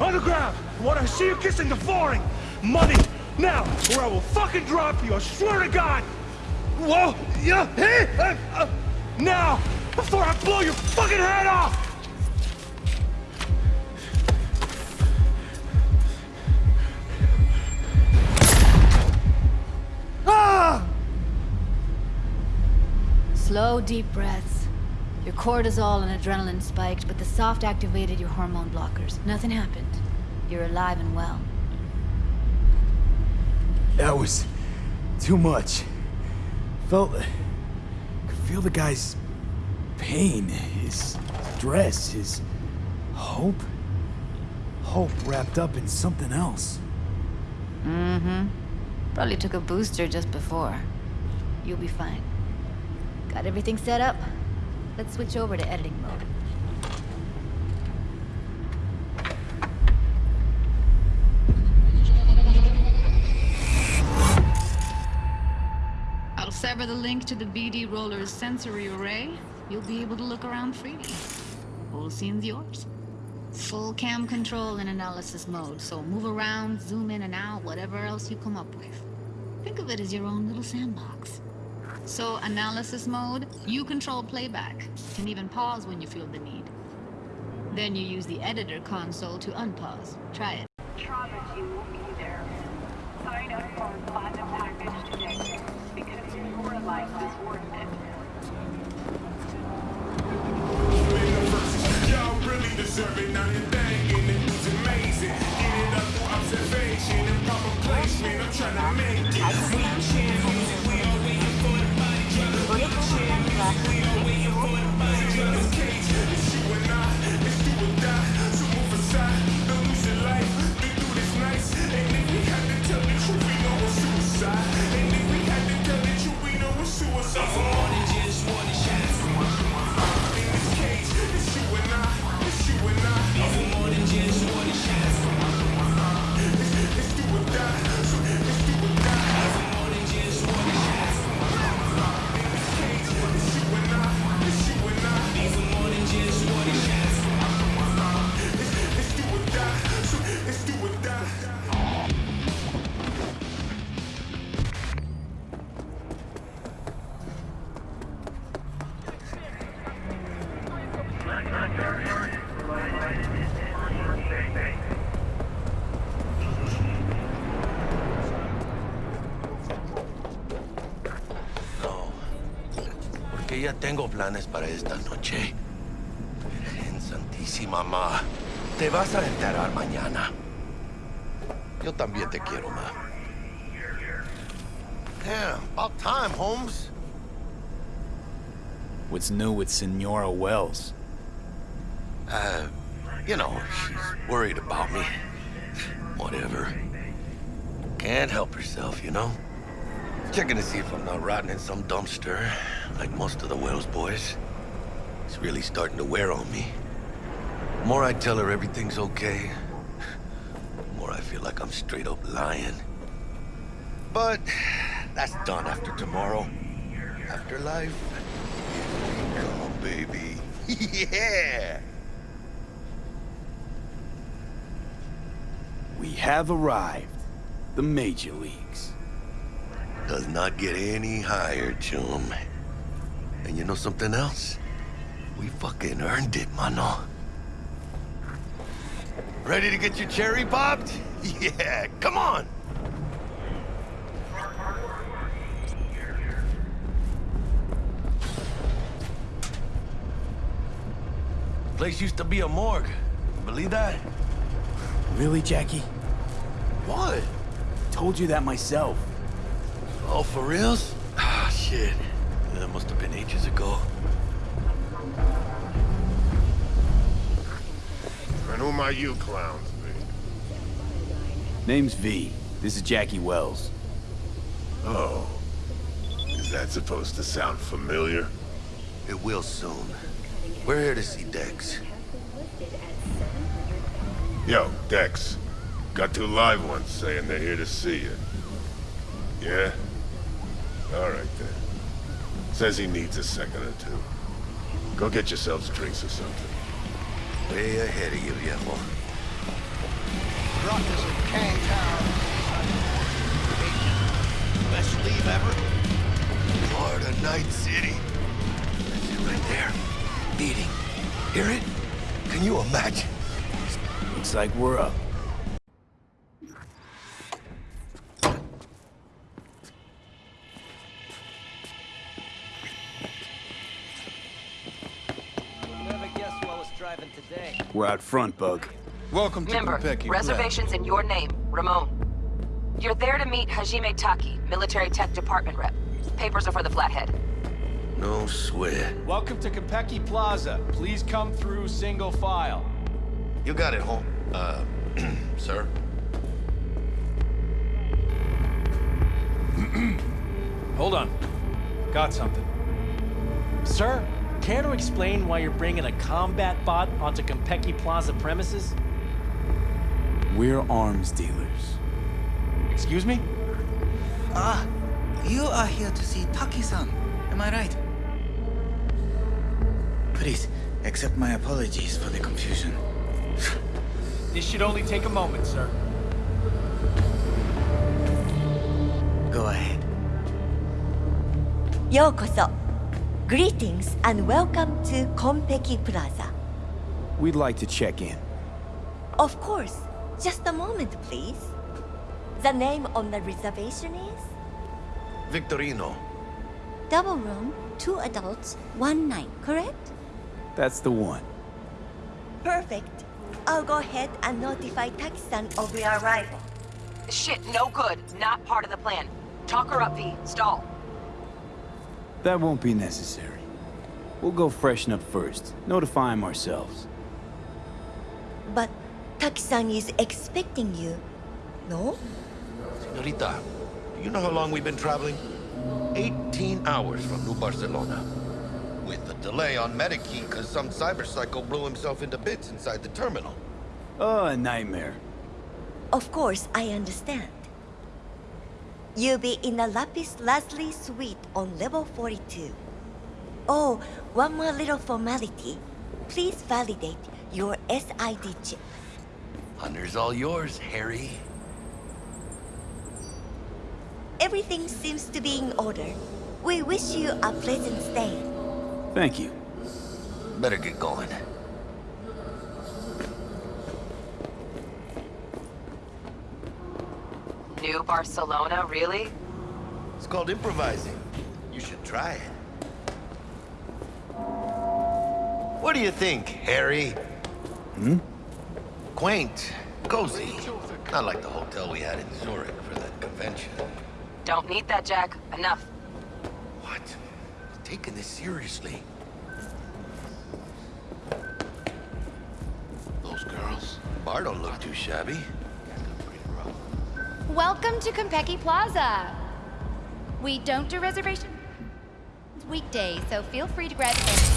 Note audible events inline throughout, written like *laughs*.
Everybody, on the ground. I want to see you kissing the flooring. Money, now, or I will fucking drop you, I swear to God. Whoa, yeah, hey, uh, now, before I blow your fucking head off. Ah! Slow, deep breaths. Your cortisol and adrenaline spiked, but the soft activated your hormone blockers. Nothing happened. You're alive and well. That was... too much. Felt... could feel the guy's... pain, his stress, his... hope? Hope wrapped up in something else. Mm-hmm. Probably took a booster just before. You'll be fine. Got everything set up? Let's switch over to editing mode. I'll sever the link to the BD Roller's sensory array. You'll be able to look around freely. Whole scene's yours. Full cam control in analysis mode, so move around, zoom in and out, whatever else you come up with. Think of it as your own little sandbox. So, analysis mode, you control playback. Can even pause when you feel the need. Then you use the editor console to unpause. Try it. Will be there. Sign up for a platinum package today, because your life is worth it. Y'all really deserve it. Now porque ya tengo planes para esta noche. Virgen Santísima, ma. Te vas a enterar mañana. Yo también te quiero, ma. Yeah, about time, Holmes. What's new with Senora Welles? Uh, you know, she's worried about me. Whatever. Can't help herself, you know? Checking to see if I'm not rotting in some dumpster, like most of the Welles boys. It's really starting to wear on me. The more I tell her everything's okay, the more I feel like I'm straight up lying. But that's done after tomorrow. Afterlife. Come on, baby. *laughs* yeah! We have arrived. The Major Leagues. Does not get any higher, chum. And you know something else? We fucking earned it, mano. Ready to get your cherry popped? *laughs* Yeah, come on! Place used to be a morgue. Believe that? Really, Jackie? What? Told you that myself. Oh, for reals? Ah, shit. That must have been ages ago. And who might you clowns be? Name's V. This is Jackie Welles. Oh. Is that supposed to sound familiar? It will soon. We're here to see Dex. Yo, Dex. Got two live ones saying they're here to see you. Yeah? Alright then. Says he needs a second or two. Go get yourselves drinks or something. Way ahead of you, viejo. Brought this in Kang Town. Best leave ever. Florida Night City. That's it right there. Beating. Hear it? Can you imagine? Looks like we're up. Driving today. We're out front, Bug. Welcome to Member, Konpeki. reservations in your name, Ramon. You're there to meet Hajime Taki, military tech department rep. Papers are for the Flathead. No sweat. Welcome to Konpeki Plaza. Please come through single file. You got it, home. Uh, *clears throat* sir? *clears throat* Hold on. Got something. Sir, Care to explain why you're bringing a combat bot onto Konpeki Plaza premises? We're arms dealers. Excuse me? Ah, you are here to see Taki-san, am I right? Please, accept my apologies for the confusion. this should only take a moment, sir. Go ahead. ようこそ Greetings and welcome to Konpeki Plaza. We'd like to check in. Of course, just a moment please. The name on the reservation is? Victorino. Double room, two adults, one night, correct? That's the one. Perfect. I'll go ahead and notify Taki-san of your arrival. Shit, no good. Not part of the plan. Talk her up, V. Stall. That won't be necessary. We'll go freshen up first. Notify him ourselves. But Taki-san is expecting you, no? Senorita, do you know how long we've been traveling? 18 hours from New Barcelona. With a delay on Medikey because some cyber psycho blew himself into bits inside the terminal. Oh, a nightmare. Of course, I understand. You'll be in the Lapis Lazuli suite on level 42. Oh, one more little formality. Please validate your SID chip. Honor's all yours, Harry. Everything seems to be in order. We wish you a pleasant stay. Thank you. Better get going. New Barcelona, really? It's called improvising. You should try it. What do you think, Harry? Hmm? Quaint, cozy. Not like the hotel we had in Zurich for that convention. Don't need that, Jack. Enough. What? Taking this seriously. Those girls? Bar don't look too shabby. Welcome to Konpeki Plaza. We don't do reservations weekdays, so feel free to grab any.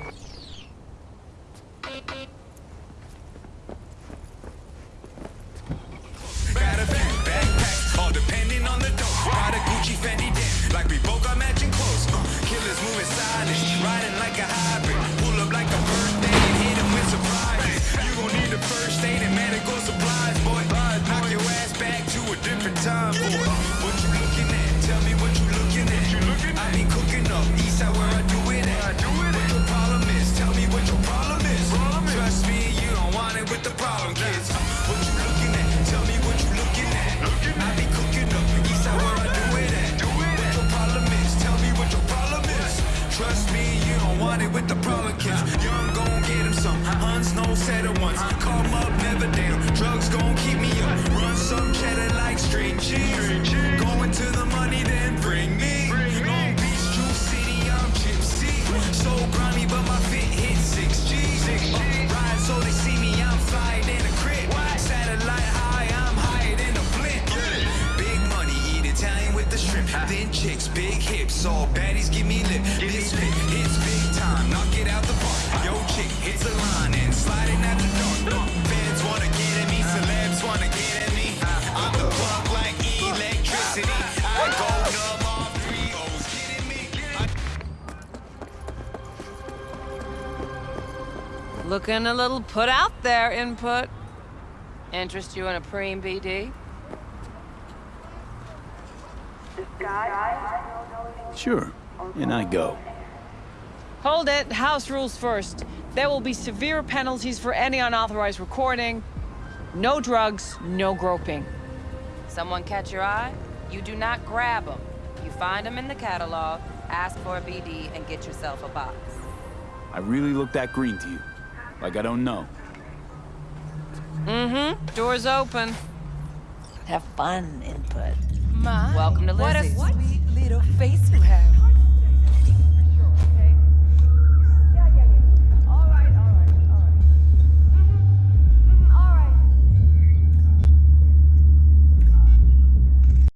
Bada Like we both got matching clothes. Uh, killers moving silent, riding like a hybrid. all baddies give me lip. This fit it's big time, knock it out the park. Yo, chick hits the line and sliding out the dark. Wanna get at me, celebs wanna get at me. I'm the plug like electricity. I go numb three O's. Me? Looking a little put out there, input. Interest you in a preem BD? This guy Sure, and I go. Hold it. House rules first. There will be severe penalties for any unauthorized recording. No drugs, no groping. Someone catch your eye? You do not grab them. You find them in the catalog, ask for a BD, and get yourself a box. I really look that green to you. Like I don't know. Mm-hmm. Door's open. Have fun, input. My, Welcome to Lizzie. What a sweet little face you have.